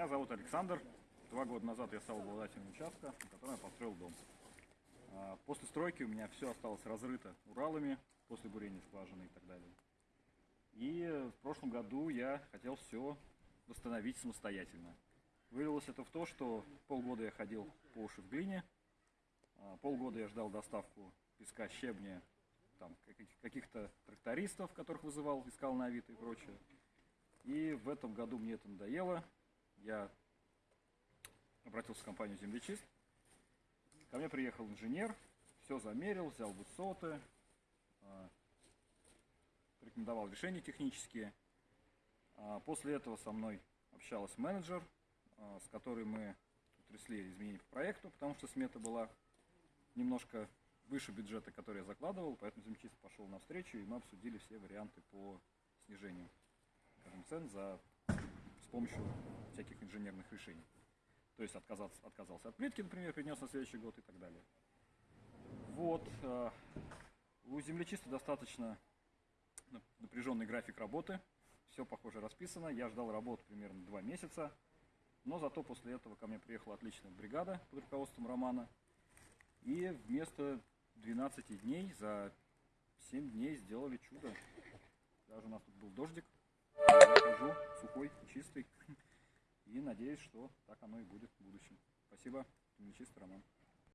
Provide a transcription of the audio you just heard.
Меня зовут Александр. Два года назад я стал обладателем участка, на котором я построил дом. А, После стройки у меня все осталось разрыто Уралами, после бурения скважины и так далее. И в прошлом году я хотел все восстановить самостоятельно. Вылилось это в то, что полгода я ходил по уши в глине, а, полгода я ждал доставку песка, щебня, там, каких- каких-то трактористов, которых вызывал, искал на Авито и прочее. И в этом году мне это надоело. Я обратился в компанию «Землечист». Ко мне приехал инженер, все замерил, взял высоты, а, рекомендовал решения технические. А, После этого со мной общалась менеджер, а, с которой мы утрясли изменения по проекту, потому что смета была немножко выше бюджета, который я закладывал, поэтому землечист пошел навстречу, и мы обсудили все варианты по снижению скажем, цен за, с помощью всяких инженерных решений. То есть отказаться, отказался от плитки, например, принес на следующий год и так далее. Вот. э, У землечиста достаточно нап- напряженный график работы. Все, похоже, расписано. Я ждал работы примерно два месяца. Но зато после этого ко мне приехала отличная бригада под руководством Романа. И вместо 12 дней за 7 дней сделали чудо. Даже у нас тут был дождик. Я хожу сухой, надеюсь, что так оно и будет в будущем. Спасибо. Нечистый Роман.